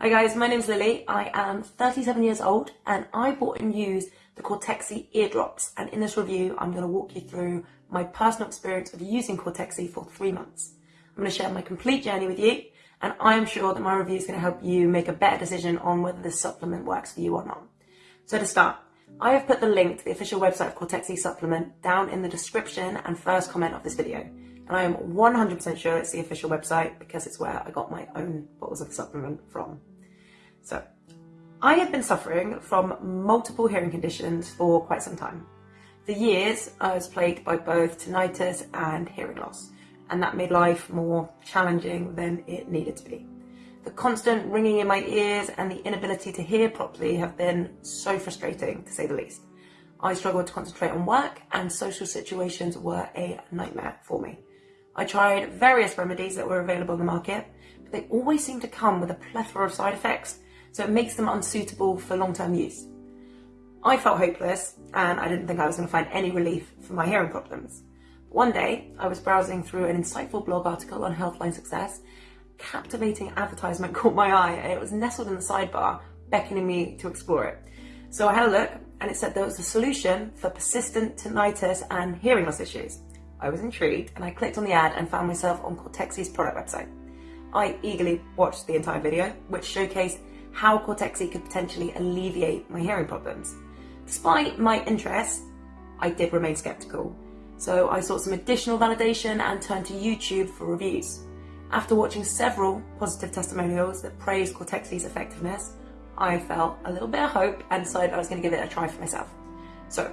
Hi guys, my name's Lily. I am 37 years old and I bought and used the Cortexi eardrops and in this review I'm going to walk you through my personal experience of using Cortexi for three months. I'm going to share my complete journey with you and I'm sure that my review is going to help you make a better decision on whether this supplement works for you or not. So to start, I have put the link to the official website of Cortexi supplement down in the description and first comment of this video. And I am 100% sure it's the official website because it's where I got my own bottles of the supplement from. So, I have been suffering from multiple hearing conditions for quite some time. For years, I was plagued by both tinnitus and hearing loss, and that made life more challenging than it needed to be. The constant ringing in my ears and the inability to hear properly have been so frustrating, to say the least. I struggled to concentrate on work, and social situations were a nightmare for me. I tried various remedies that were available in the market, but they always seemed to come with a plethora of side effects so it makes them unsuitable for long-term use. I felt hopeless and I didn't think I was going to find any relief for my hearing problems. One day, I was browsing through an insightful blog article on Healthline Success. Captivating advertisement caught my eye and it was nestled in the sidebar, beckoning me to explore it. So I had a look and it said there was a solution for persistent tinnitus and hearing loss issues. I was intrigued and I clicked on the ad and found myself on Cortexi's product website. I eagerly watched the entire video, which showcased how Cortexi could potentially alleviate my hearing problems. Despite my interest, I did remain skeptical. So I sought some additional validation and turned to YouTube for reviews. After watching several positive testimonials that praised Cortexi's effectiveness, I felt a little bit of hope and decided I was going to give it a try for myself. So,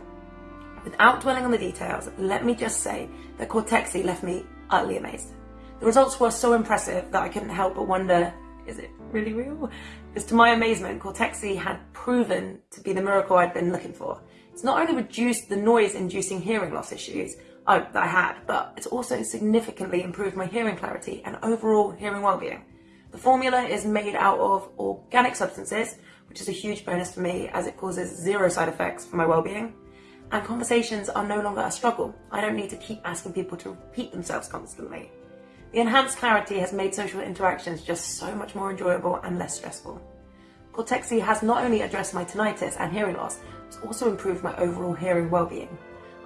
without dwelling on the details, let me just say that Cortexi left me utterly amazed. The results were so impressive that I couldn't help but wonder is it really real? Because to my amazement, Cortexi had proven to be the miracle I'd been looking for. It's not only reduced the noise-inducing hearing loss issues oh, that I had, but it's also significantly improved my hearing clarity and overall hearing well-being. The formula is made out of organic substances, which is a huge bonus for me as it causes zero side effects for my well-being. And conversations are no longer a struggle. I don't need to keep asking people to repeat themselves constantly. The enhanced clarity has made social interactions just so much more enjoyable and less stressful. Cortexi has not only addressed my tinnitus and hearing loss, it's also improved my overall hearing well-being.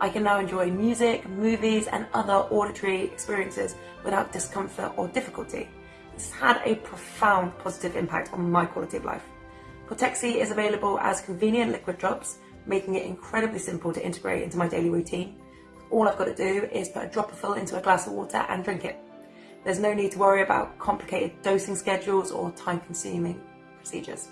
I can now enjoy music, movies and other auditory experiences without discomfort or difficulty. This has had a profound positive impact on my quality of life. Cortexi is available as convenient liquid drops, making it incredibly simple to integrate into my daily routine. All I've got to do is put a dropper full into a glass of water and drink it. There's no need to worry about complicated dosing schedules or time-consuming procedures.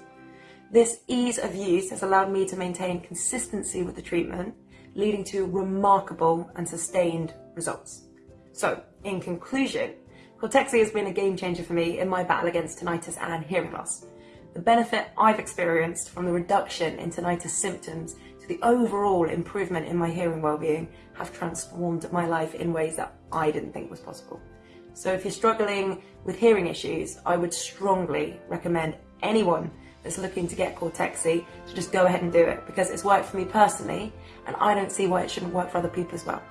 This ease of use has allowed me to maintain consistency with the treatment, leading to remarkable and sustained results. So, in conclusion, Cortexi has been a game changer for me in my battle against tinnitus and hearing loss. The benefit I've experienced from the reduction in tinnitus symptoms to the overall improvement in my hearing well-being have transformed my life in ways that I didn't think was possible. So if you're struggling with hearing issues, I would strongly recommend anyone that's looking to get Cortexi to just go ahead and do it because it's worked for me personally and I don't see why it shouldn't work for other people as well.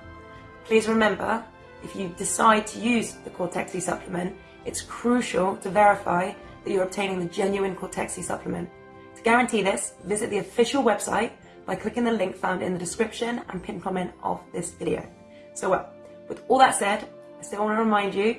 Please remember, if you decide to use the Cortexi supplement, it's crucial to verify that you're obtaining the genuine Cortexi supplement. To guarantee this, visit the official website by clicking the link found in the description and pinned comment of this video. So well, with all that said, I still want to remind you,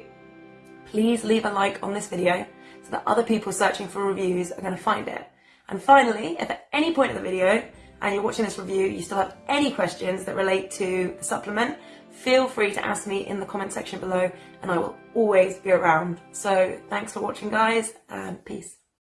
please leave a like on this video so that other people searching for reviews are going to find it. And finally, if at any point in the video and you're watching this review, you still have any questions that relate to the supplement, feel free to ask me in the comment section below and I will always be around. So thanks for watching guys and peace.